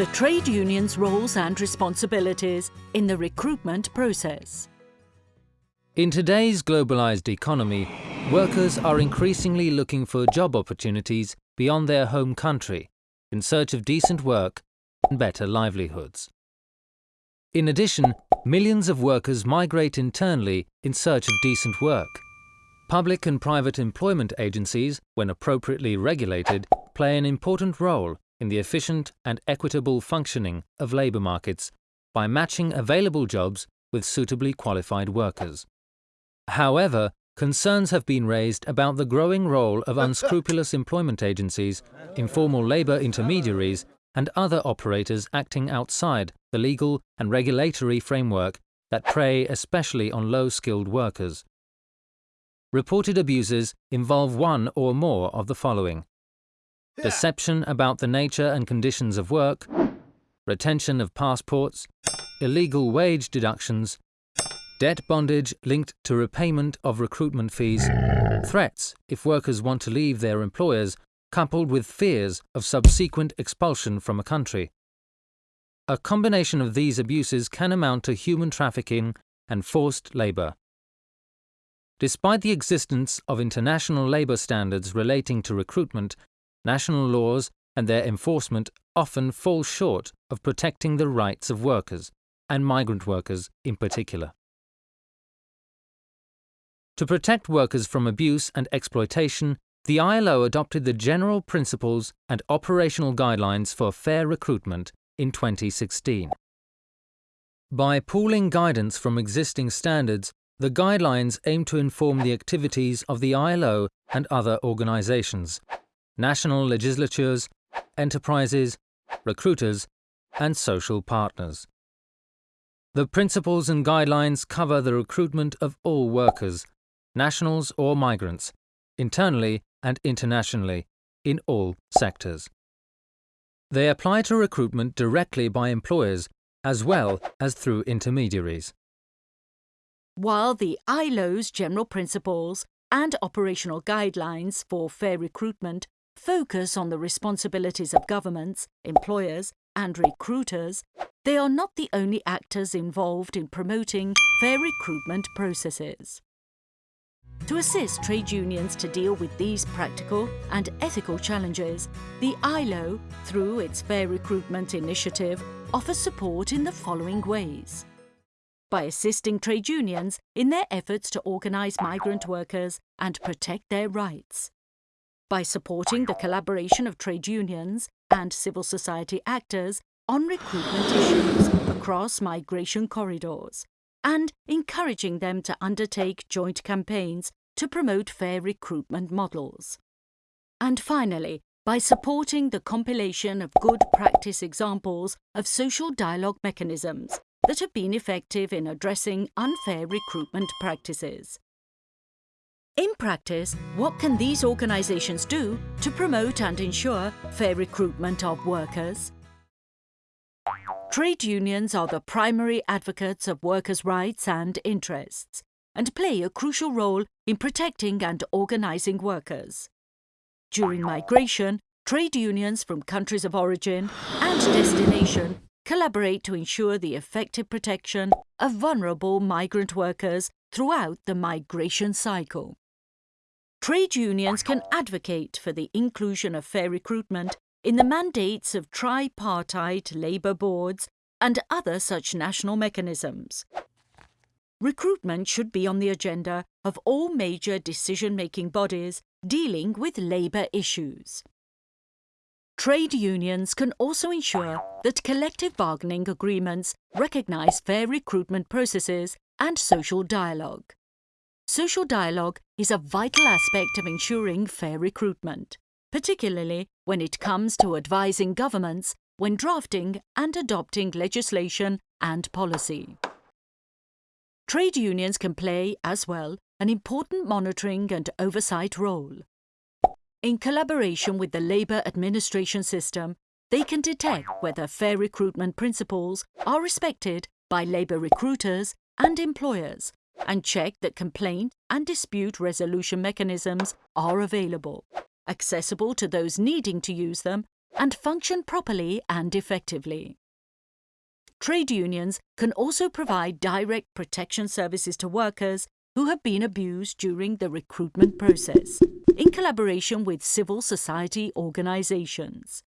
the trade union's roles and responsibilities in the recruitment process. In today's globalized economy, workers are increasingly looking for job opportunities beyond their home country in search of decent work and better livelihoods. In addition, millions of workers migrate internally in search of decent work. Public and private employment agencies, when appropriately regulated, play an important role in the efficient and equitable functioning of labour markets by matching available jobs with suitably qualified workers. However, concerns have been raised about the growing role of unscrupulous employment agencies, informal labour intermediaries and other operators acting outside the legal and regulatory framework that prey especially on low-skilled workers. Reported abuses involve one or more of the following. Deception about the nature and conditions of work, retention of passports, illegal wage deductions, debt bondage linked to repayment of recruitment fees, threats if workers want to leave their employers, coupled with fears of subsequent expulsion from a country. A combination of these abuses can amount to human trafficking and forced labour. Despite the existence of international labour standards relating to recruitment, national laws and their enforcement often fall short of protecting the rights of workers, and migrant workers in particular. To protect workers from abuse and exploitation, the ILO adopted the General Principles and Operational Guidelines for Fair Recruitment in 2016. By pooling guidance from existing standards, the guidelines aim to inform the activities of the ILO and other organizations, national legislatures, enterprises, recruiters, and social partners. The principles and guidelines cover the recruitment of all workers, nationals or migrants, internally and internationally, in all sectors. They apply to recruitment directly by employers as well as through intermediaries. While the ILO's general principles and operational guidelines for fair recruitment focus on the responsibilities of governments, employers, and recruiters, they are not the only actors involved in promoting fair recruitment processes. To assist trade unions to deal with these practical and ethical challenges, the ILO, through its Fair Recruitment Initiative, offers support in the following ways. By assisting trade unions in their efforts to organise migrant workers and protect their rights. By supporting the collaboration of trade unions and civil society actors on recruitment issues across migration corridors and encouraging them to undertake joint campaigns to promote fair recruitment models. And finally, by supporting the compilation of good practice examples of social dialogue mechanisms that have been effective in addressing unfair recruitment practices. In practice, what can these organisations do to promote and ensure fair recruitment of workers? Trade unions are the primary advocates of workers' rights and interests and play a crucial role in protecting and organising workers. During migration, trade unions from countries of origin and destination collaborate to ensure the effective protection of vulnerable migrant workers throughout the migration cycle. Trade unions can advocate for the inclusion of fair recruitment in the mandates of tripartite labour boards and other such national mechanisms. Recruitment should be on the agenda of all major decision-making bodies dealing with labour issues. Trade unions can also ensure that collective bargaining agreements recognise fair recruitment processes and social dialogue. Social dialogue is a vital aspect of ensuring fair recruitment, particularly when it comes to advising governments when drafting and adopting legislation and policy. Trade unions can play, as well, an important monitoring and oversight role. In collaboration with the Labour Administration System, they can detect whether fair recruitment principles are respected by labour recruiters and employers and check that complaint and dispute resolution mechanisms are available, accessible to those needing to use them, and function properly and effectively. Trade unions can also provide direct protection services to workers who have been abused during the recruitment process, in collaboration with civil society organisations.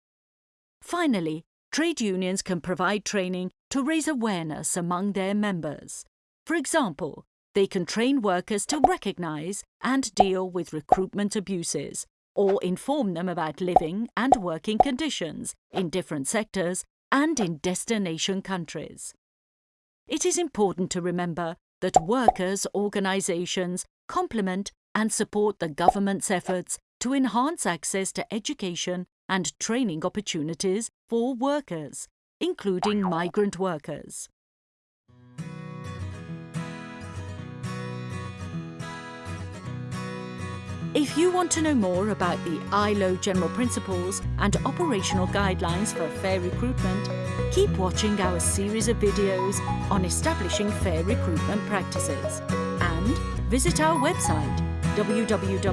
Finally, trade unions can provide training to raise awareness among their members. For example, they can train workers to recognise and deal with recruitment abuses or inform them about living and working conditions in different sectors and in destination countries. It is important to remember that workers' organisations complement and support the government's efforts to enhance access to education and training opportunities for workers, including migrant workers. If you want to know more about the ILO general principles and operational guidelines for fair recruitment, keep watching our series of videos on establishing fair recruitment practices and visit our website www.ilo.org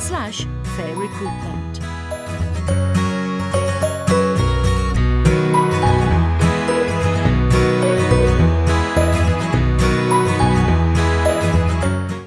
slash fair recruitment.